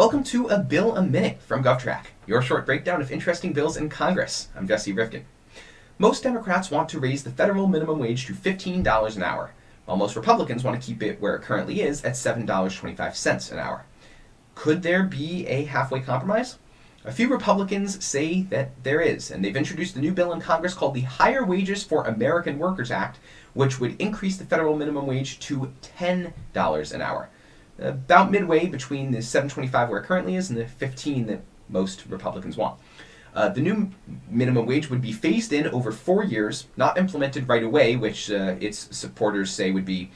Welcome to A Bill a Minute from GovTrack, your short breakdown of interesting bills in Congress. I'm Jesse Rifkin. Most Democrats want to raise the federal minimum wage to $15 an hour, while most Republicans want to keep it where it currently is at $7.25 an hour. Could there be a halfway compromise? A few Republicans say that there is, and they've introduced a new bill in Congress called the Higher Wages for American Workers Act, which would increase the federal minimum wage to $10 an hour. About midway between the 725 where it currently is and the 15 that most Republicans want. Uh, the new minimum wage would be phased in over four years, not implemented right away, which uh, its supporters say would be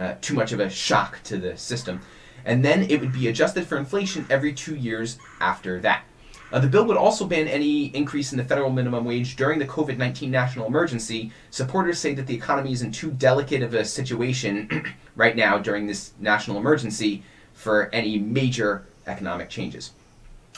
uh, too much of a shock to the system. And then it would be adjusted for inflation every two years after that. Uh, the bill would also ban any increase in the federal minimum wage during the COVID 19 national emergency. Supporters say that the economy is in too delicate of a situation right now during this national emergency for any major economic changes.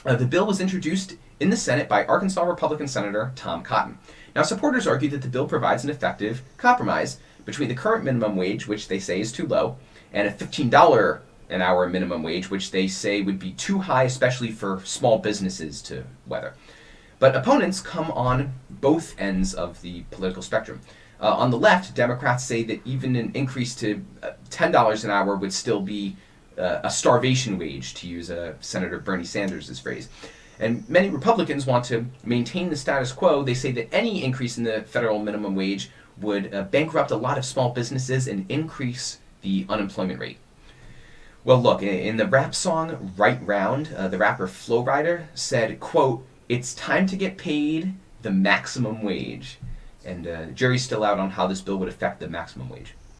Uh, the bill was introduced in the Senate by Arkansas Republican Senator Tom Cotton. Now, supporters argue that the bill provides an effective compromise between the current minimum wage, which they say is too low, and a $15 an hour minimum wage, which they say would be too high, especially for small businesses to weather. But opponents come on both ends of the political spectrum. Uh, on the left, Democrats say that even an increase to uh, $10 an hour would still be uh, a starvation wage, to use uh, Senator Bernie Sanders' phrase. And many Republicans want to maintain the status quo. They say that any increase in the federal minimum wage would uh, bankrupt a lot of small businesses and increase the unemployment rate. Well, look, in the rap song Right Round, uh, the rapper Flo Rida said, quote, it's time to get paid the maximum wage. And uh, jury's still out on how this bill would affect the maximum wage.